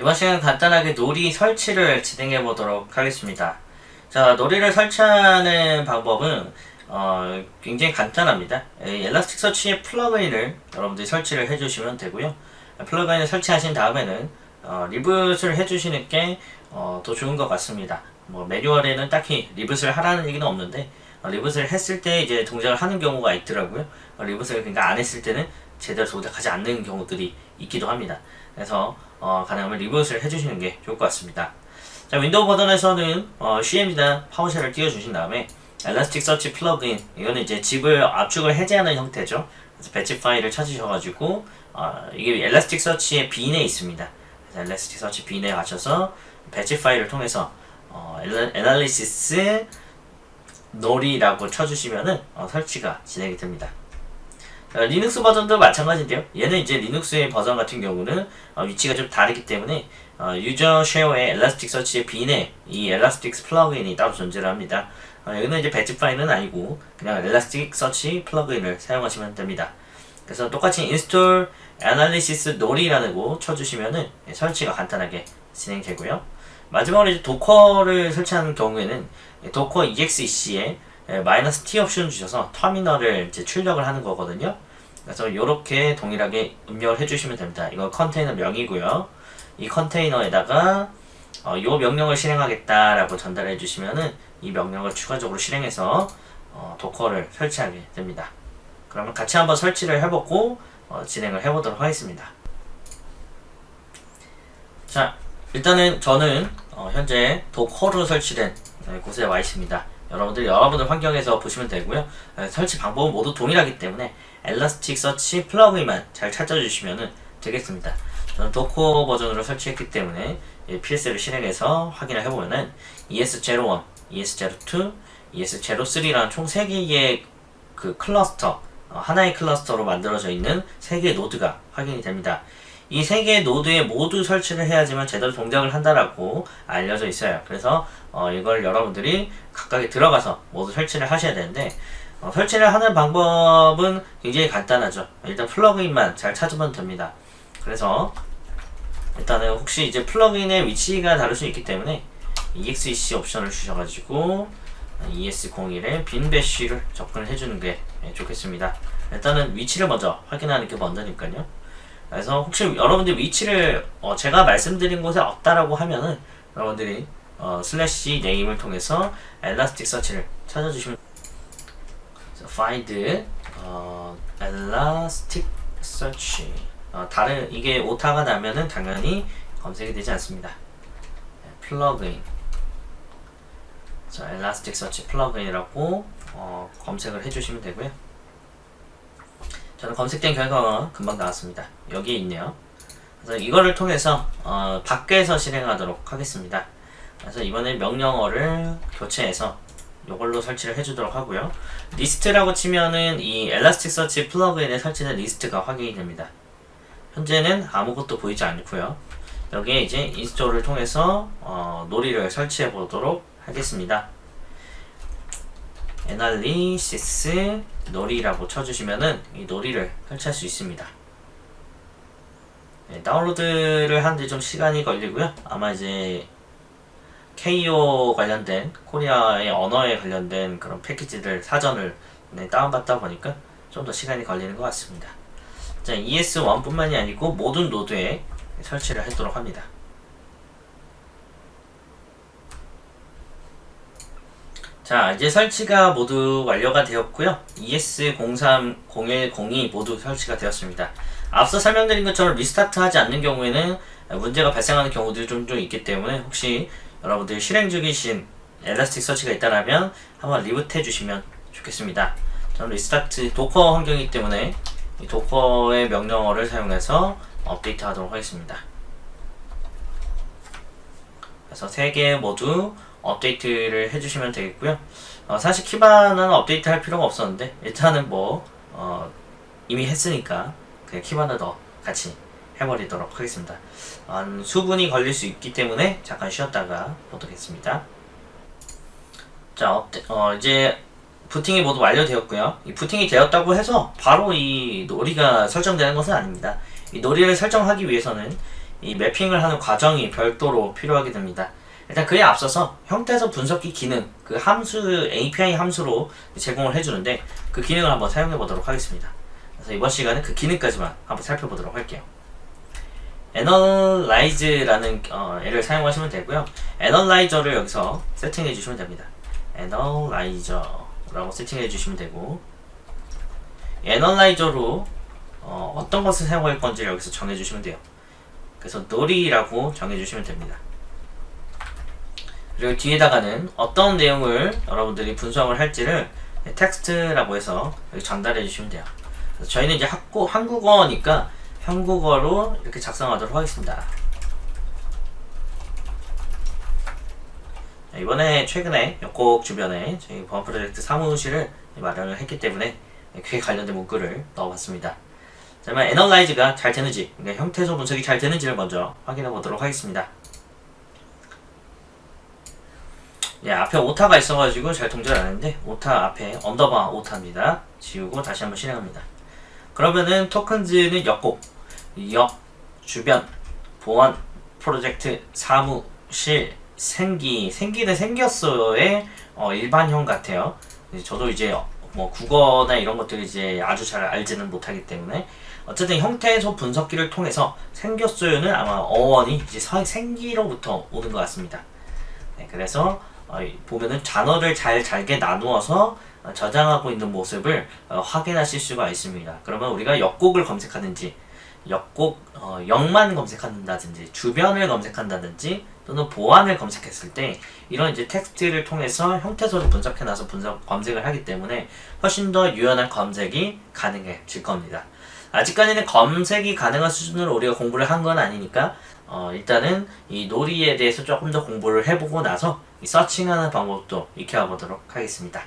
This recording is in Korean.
이번 시간 간단하게 Nori 설치를 진행해 보도록 하겠습니다. 자, Nori를 설치하는 방법은 어, 굉장히 간단합니다. 이 Elasticsearch의 plugin을 여러분들이 설치를 해주시면 되고요. plugin을 설치하신 다음에는 어, reboot을 해주시는 게 어, 더 좋은 것 같습니다. 뭐 매뉴얼에는 딱히 reboot을 하라는 얘기는 없는데 어, reboot을 했을 때 이제 동작을 하는 경우가 있더라고요. 어, reboot을 그러니까 안 했을 때는 제대로 동작하지 않는 경우들이 있기도 합니다. 그래서 어, 가능하면 reboot을 해주시는 게 좋을 것 같습니다. 자, 윈도우 버전에서는 어, CM이나 파워쉘을 띄워주신 다음에 Elasticsearch plugin 이거는 이제 zip을 압축을 해제하는 형태죠. 그래서 batch 파일을 찾으셔가지고 어, 이게 Elasticsearch의 bin에 있습니다. 그래서 Elasticsearch bin에 가셔서 batch 파일을 통해서 어, analysis nori라고 쳐주시면은 어, 설치가 진행이 됩니다. 어, 리눅스 버전도 마찬가지인데요. 얘는 이제 리눅스의 버전 같은 경우는 어, 위치가 좀 다르기 때문에 어, user share의 Elasticsearch의 bin에 이 Elastic plugin이 따로 존재를 합니다. 어, 여기는 이제 batch 파일은 아니고 그냥 Elasticsearch plugin을 사용하시면 됩니다. 그래서 똑같이 install analysis nori라고 쳐주시면은 예, 설치가 간단하게 진행되고요. 마지막으로 이제 Docker를 설치하는 경우에는 Docker exec에 예, 마이너스 T 옵션 주셔서 터미널을 이제 출력을 하는 거거든요. 그래서 이렇게 동일하게 입력을 해주시면 됩니다. 이거 컨테이너 명이고요. 이 컨테이너에다가 어, 이 명령을 실행하겠다라고 전달해 주시면은 이 명령을 추가적으로 실행해서 어, 도커를 설치하게 됩니다. 그러면 같이 한번 설치를 해보고 어, 진행을 해보도록 하겠습니다. 자, 일단은 저는 어, 현재 도커로 설치된 네, 곳에 와 있습니다. 여러분들 여러분들 환경에서 보시면 되고요. 네, 설치 방법은 모두 동일하기 때문에 Elasticsearch plugin만 잘 찾아주시면 되겠습니다. 저는 Docker 버전으로 설치했기 때문에 PS를 실행해서 확인을 해보면은 ES01, ES02, ES03라는 총 3개의 그 클러스터 어, 하나의 cluster로 만들어져 있는 3개의 node가 확인이 됩니다. 이 3개의 node에 모두 설치를 해야지만 제대로 동작을 한다라고 알려져 있어요. 그래서 어, 이걸 여러분들이 각각에 들어가서 모두 설치를 하셔야 되는데 어, 설치를 하는 방법은 굉장히 간단하죠. 일단 플러그인만 잘 찾으면 됩니다. 그래서 일단은 혹시 이제 플러그인의 위치가 다를 수 있기 때문에 EXEC 옵션을 주셔가지고 ES01에 빈 배쉬를 접근을 해주는 게 좋겠습니다. 일단은 위치를 먼저 확인하는 게 먼저니까요. 그래서 혹시 여러분들 위치를 어 제가 말씀드린 곳에 없다라고 하면은 여러분들이 어 slash name을 통해서 Elasticsearch를 찾아주시면 find 어 Elasticsearch 어 다른 이게 오타가 나면은 당연히 검색이 되지 않습니다. plugin 자 search plugin이라고 어 검색을 해주시면 되고요. 저는 검색된 결과가 금방 나왔습니다. 여기에 있네요. 그래서 이거를 통해서 어, 밖에서 실행하도록 하겠습니다. 그래서 이번에 명령어를 교체해서 이걸로 설치를 해주도록 하고요. 리스트라고 치면은 이 Elasticsearch plugin에 설치된 리스트가 확인이 됩니다. 현재는 아무것도 보이지 않고요. 여기에 이제 install을 통해서 어, nori를 설치해 보도록 하겠습니다. analysis nori라고 쳐주시면은 이 nori를 설치할 수 있습니다. 네, 다운로드를 하는데 좀 시간이 걸리고요. 아마 이제 KO 관련된 코리아의 언어에 관련된 그런 패키지들 사전을 네, 다운받다 보니까 좀 더 시간이 걸리는 것 같습니다. 자, ES1 뿐만이 아니고 모든 노드에 설치를 하도록 합니다. 자 이제 설치가 모두 완료가 되었고요. ES030102 모두 설치가 되었습니다. 앞서 설명드린 것처럼 restart 하지 않는 경우에는 문제가 발생하는 경우들이 좀좀 있기 때문에 혹시 여러분들 실행 중이신 Elasticsearch가 있다면 한번 reboot 해 주시면 좋겠습니다. 저는 restart Docker 환경이기 때문에 이 Docker의 명령어를 사용해서 업데이트 하도록 하겠습니다. 그래서 3개 모두 업데이트를 해주시면 되겠고요. 어, 사실 Kibana는 업데이트 할 필요가 없었는데 일단은 뭐 어, 이미 했으니까 그냥 키바나 더 같이 해버리도록 하겠습니다. 한 수분이 걸릴 수 있기 때문에 잠깐 쉬었다가 보도록하겠습니다. 자 업데, 어, 이제 부팅이 모두 완료되었고요. 이 부팅이 되었다고 해서 바로 이 놀이가 설정되는 것은 아닙니다. 이 놀이를 설정하기 위해서는 이 매핑을 하는 과정이 별도로 필요하게 됩니다. 일단 그에 앞서서 형태소 분석기 기능, 그 함수, API 함수로 제공을 해주는데 그 기능을 한번 사용해 보도록 하겠습니다. 그래서 이번 시간은 그 기능까지만 한번 살펴보도록 할게요. Analyze라는 어, 애를 사용하시면 되고요. Analyzer를 여기서 세팅해 주시면 됩니다. Analyzer라고 세팅해 주시면 되고 Analyzer로 어, 어떤 것을 사용할 건지 여기서 정해 주시면 돼요. 그래서 놀이라고 정해 주시면 됩니다. 그리고 뒤에다가는 어떤 내용을 여러분들이 분석을 할지를 텍스트라고 해서 전달해 주시면 돼요. 저희는 이제 학고, 한국어니까 한국어로 이렇게 작성하도록 하겠습니다. 자, 이번에 최근에 역곡 주변에 저희 보안 프로젝트 사무실을 마련을 했기 때문에 그에 관련된 문구를 넣어봤습니다. 자, 그러면 애널라이즈가 잘 되는지, 그러니까 형태소 분석이 잘 되는지를 먼저 확인해 보도록 하겠습니다. 예, 앞에 오타가 있어가지고 잘 동작을 안 했는데 오타 앞에 underbar 오타입니다. 지우고 다시 한번 실행합니다. 그러면은 tokens는 역곡, 역, 주변, 보안, 프로젝트, 사무실, 생기, 생기는 생겼어의 어, 일반형 같아요. 저도 이제 뭐 국어나 이런 것들을 이제 아주 잘 알지는 못하기 때문에 어쨌든 형태소 분석기를 통해서 생겼어요는 아마 어원이 이제 서- 생기로부터 오는 것 같습니다. 네, 그래서 보면은 단어를 잘 잘게 나누어서 어, 저장하고 있는 모습을 어, 확인하실 수가 있습니다. 그러면 우리가 역곡을 검색하든지 역곡 어, 역만 검색한다든지 주변을 검색한다든지 또는 보안을 검색했을 때 이런 이제 텍스트를 통해서 형태소를 분석해 놔서 분석 검색을 하기 때문에 훨씬 더 유연한 검색이 가능해질 겁니다. 아직까지는 검색이 가능한 수준으로 우리가 공부를 한 건 아니니까 어, 일단은 이 놀이에 대해서 조금 더 공부를 해보고 나서 이 서칭하는 방법도 익혀보도록 하겠습니다.